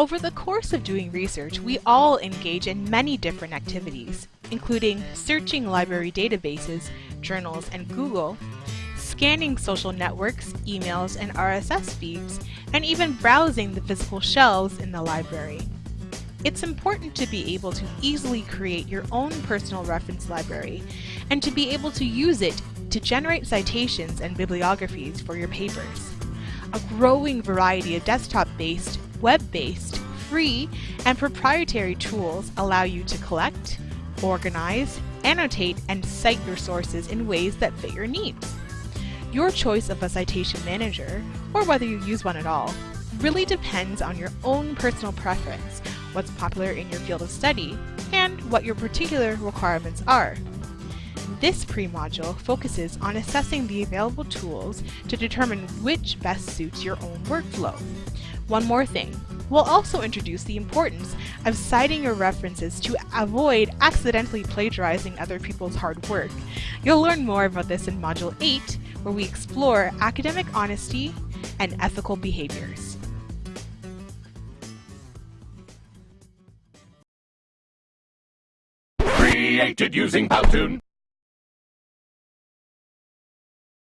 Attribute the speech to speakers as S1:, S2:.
S1: Over the course of doing research, we all engage in many different activities, including searching library databases, journals, and Google, scanning social networks, emails, and RSS feeds, and even browsing the physical shelves in the library. It's important to be able to easily create your own personal reference library and to be able to use it to generate citations and bibliographies for your papers. A growing variety of desktop-based web-based, free, and proprietary tools allow you to collect, organize, annotate, and cite your sources in ways that fit your needs. Your choice of a citation manager, or whether you use one at all, really depends on your own personal preference, what's popular in your field of study, and what your particular requirements are. This pre-module focuses on assessing the available tools to determine which best suits your own workflow. One more thing, we'll also introduce the importance of citing your references to avoid accidentally plagiarizing other people's hard work. You'll learn more about this in Module 8, where we explore academic honesty and ethical behaviors.
S2: Created using Powtoon.